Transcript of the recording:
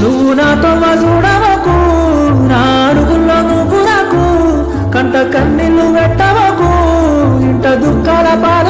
నువ్వు నాతో చూడవకు నా కంట కన్నీళ్ళు పెట్టవకు ఇంట దుఃఖాల పాల